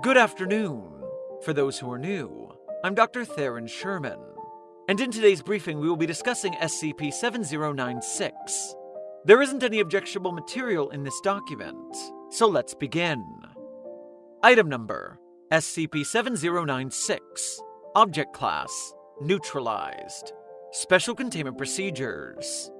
Good afternoon. For those who are new, I'm Dr. Theron Sherman, and in today's briefing we will be discussing SCP 7096. There isn't any objectionable material in this document, so let's begin. Item number SCP 7096 Object Class Neutralized Special Containment Procedures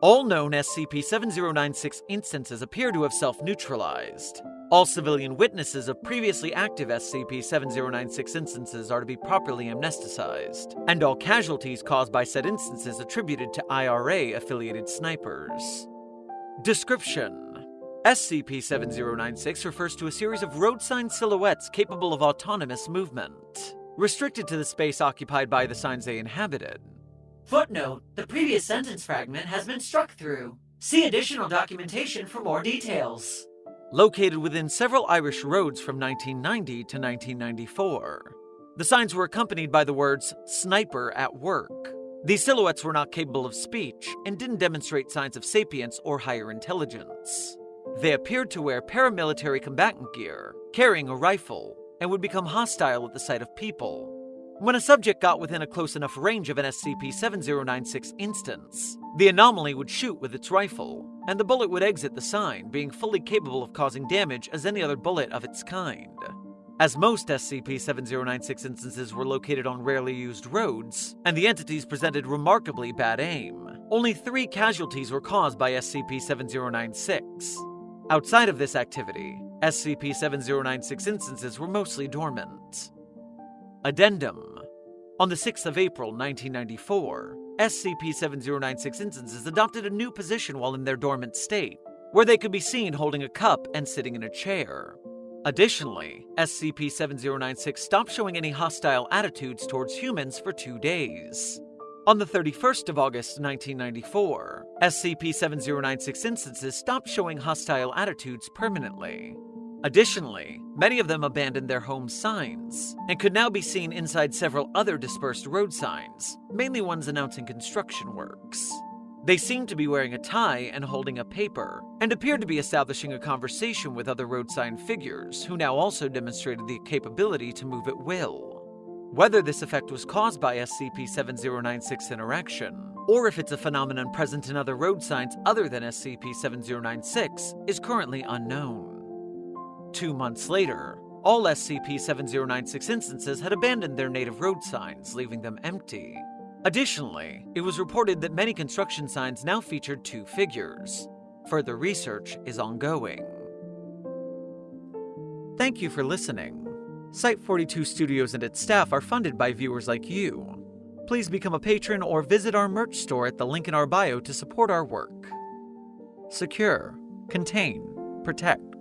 All known SCP 7096 instances appear to have self neutralized. All civilian witnesses of previously active SCP 7096 instances are to be properly amnesticized, and all casualties caused by said instances attributed to IRA affiliated snipers. Description SCP 7096 refers to a series of road sign silhouettes capable of autonomous movement, restricted to the space occupied by the signs they inhabited. Footnote The previous sentence fragment has been struck through. See additional documentation for more details. Located within several Irish roads from 1990 to 1994. The signs were accompanied by the words sniper at work. These silhouettes were not capable of speech and didn't demonstrate signs of sapience or higher intelligence. They appeared to wear paramilitary combatant gear, carrying a rifle, and would become hostile at the sight of people. When a subject got within a close enough range of an SCP 7096 instance, the anomaly would shoot with its rifle, and the bullet would exit the sign, being fully capable of causing damage as any other bullet of its kind. As most SCP 7096 instances were located on rarely used roads, and the entities presented remarkably bad aim, only three casualties were caused by SCP 7096. Outside of this activity, SCP 7096 instances were mostly dormant. Addendum On the 6th of April 1994, SCP 7096 instances adopted a new position while in their dormant state, where they could be seen holding a cup and sitting in a chair. Additionally, SCP 7096 stopped showing any hostile attitudes towards humans for two days. On the 31st of August 1994, SCP 7096 instances stopped showing hostile attitudes permanently. Additionally, many of them abandoned their home signs and could now be seen inside several other dispersed road signs, mainly ones announcing construction works. They seemed to be wearing a tie and holding a paper, and appeared to be establishing a conversation with other road sign figures who now also demonstrated the capability to move at will. Whether this effect was caused by SCP 7096 interaction, or if it's a phenomenon present in other road signs other than SCP 7096, is currently unknown. Two months later, all SCP 7096 instances had abandoned their native road signs, leaving them empty. Additionally, it was reported that many construction signs now featured two figures. Further research is ongoing. Thank you for listening. Site 42 Studios and its staff are funded by viewers like you. Please become a patron or visit our merch store at the link in our bio to support our work. Secure, contain, protect.